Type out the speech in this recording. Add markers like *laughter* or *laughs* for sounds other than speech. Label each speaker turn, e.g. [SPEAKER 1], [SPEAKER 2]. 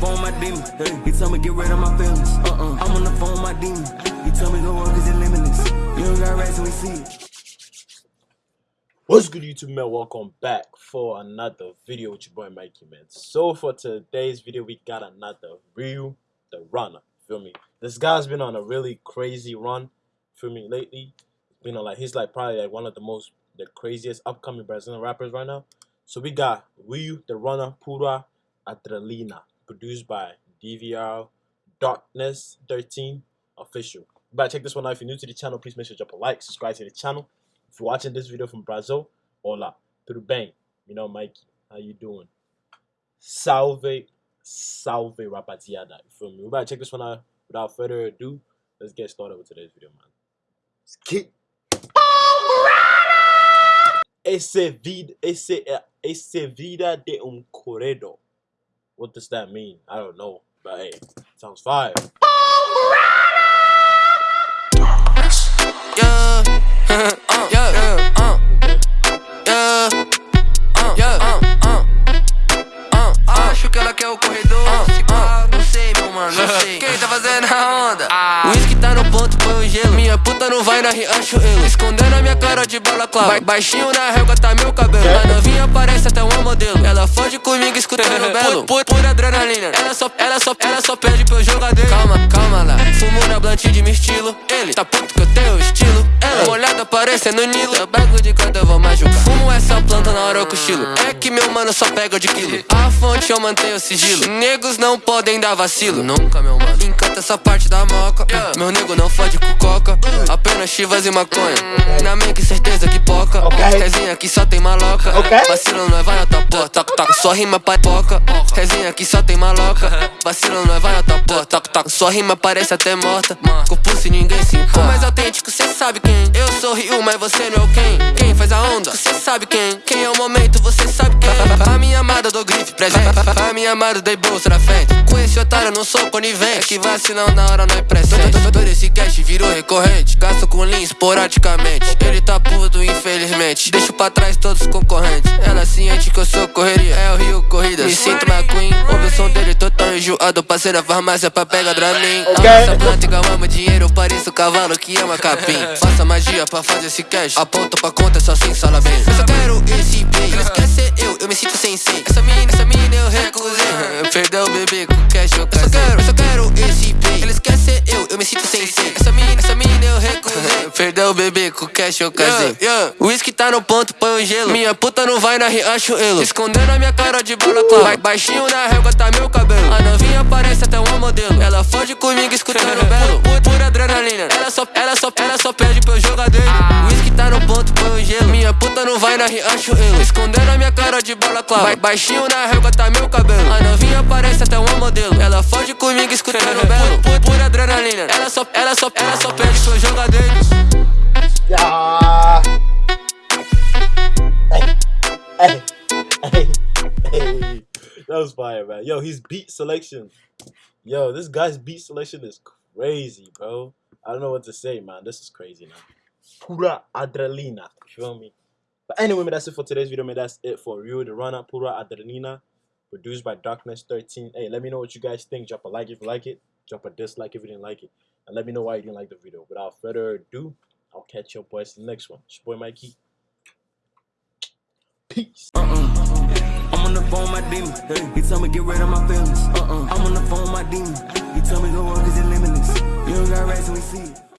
[SPEAKER 1] phone my demon. He tell me get rid of my feelings. Uh-uh. I'm on the phone my demon. He tell me cause it's limitless. You don't got we see it.
[SPEAKER 2] What's good YouTube man? Welcome back for another video with your boy Mikey man. So for today's video we got another Ryu the Runner. Feel me? This guy's been on a really crazy run. Feel me lately. You know like he's like probably like one of the most the craziest upcoming Brazilian rappers right now. So we got Ryu the Runner Pura Adrenalina produced by DVR Darkness 13 official. But check this one out. If you're new to the channel, please make sure to drop a like, subscribe to the channel. If you're watching this video from Brazil, hola, tudo bem? You know, Mikey, how you doing? Salve, salve, rapaziada. You feel me? We better check this one out. Without further ado, let's get started with today's video, man. Let's get Esse vida, esse, esse vida de um corredor. What does that mean? I don't know, but hey, sounds fire.
[SPEAKER 3] Yeah, *laughs* uh, yeah, puta não vai na Riachuelo. Escondendo a minha cara de balaclava. Ba baixinho na régua tá meu cabelo. A novinha parece até uma modelo. Ela foge comigo escutando *laughs* belo. Por, por adrenalina. Ela só, ela só, ela só pede pro jogador. Calma, calma lá. Fumo na blunt de meu estilo. Ele tá puto que eu tenho estilo. Ela molhada parecendo Nilo. Eu bago de canto eu vou machucar. Fumo essa planta na hora eu cochilo. É que meu mano só pega de quilo. A fonte eu mantenho sigilo. Negros não podem dar vacilo. Nunca, meu mano. Encanta essa parte da moca. Meu nego não fode com coca. Apenas chivas e maconha. Na mente que certeza que poca. Resinha que só tem maloca. Vacilo não é vai na tua porta. Toc, toc. Só rima pipoca. Resinha que só tem maloca. *laughs* Vacilo não é vai na tua porta. Toc, toc. Sua rima parece até morta. Se ninguém se importa. Mais autêntico, cê sabe quem. Eu sou Rio, mas você não é o quem. Quem faz a onda? Cê sabe quem. Quem é o momento, você sabe quem. A minha amada dou grife presente. A minha amada dei bolsa na frente. Com esse otário eu não sou conivente. É que vacilão na hora não é presente. Todo esse cash virou recorrente. Gasto com linha esporadicamente. Ele tá puto, infelizmente. Deixo pra trás todos os concorrentes. Ela ciente que eu sou correria. É o Rio Corrida. Me sinto McQueen. Ouve o som dele enjoado. Passei na farmácia pra pegar Dramin. Essa planta igual amo dinheiro. Eu pareço cavalo que ama capim. *laughs* Faça magia pra fazer esse cash. Aponta pra conta só sem sala bem. Eu só quero esse bem. Ser eu, eu me sinto sem Perdeu o bebê com cash eu casei. Yeah, O whisky tá no ponto, põe o gelo. Minha puta não vai na Riachuelo. Escondendo a minha cara de balaclava. Ba baixinho na régua tá meu cabelo. A novinha parece até uma modelo. Ela foge comigo escutando *laughs* belo. Por, por adrenalina. Ela só, ela só, ela só pede pro jogador. O whisky tá no ponto, põe o gelo. Minha não vai na Riachuelo. Escondendo a minha cara de balaclava. Ba baixinho na régua tá meu cabelo. A novinha parece até uma modelo. Ela foge comigo escutando *laughs* belo. Por, por adrenalina. Ela só, ela só, ela só pede pro jogador.
[SPEAKER 2] Hey, hey, hey, hey. That was fire, man. Yo, his beat selection. Yo, this guy's beat selection is crazy, bro. I don't know what to say, man. This is crazy, man. Pura adrenalina. You feel me? But anyway, that's it for today's video, man. That's it for Rio the Runner Pura adrenalina. Produced by Darkness 13. Hey, let me know what you guys think. Drop a like if you like it. Drop a dislike if you didn't like it. And let me know why you didn't like the video. Without further ado, I'll catch your boys in the next one. It's your boy Mikey. Peace.
[SPEAKER 1] Uh-uh. I'm on the phone my demon. He tell me get rid of my feelings. Uh-uh. I'm on the phone my demon. He tell me go work it's limitless. You don't got and we see it.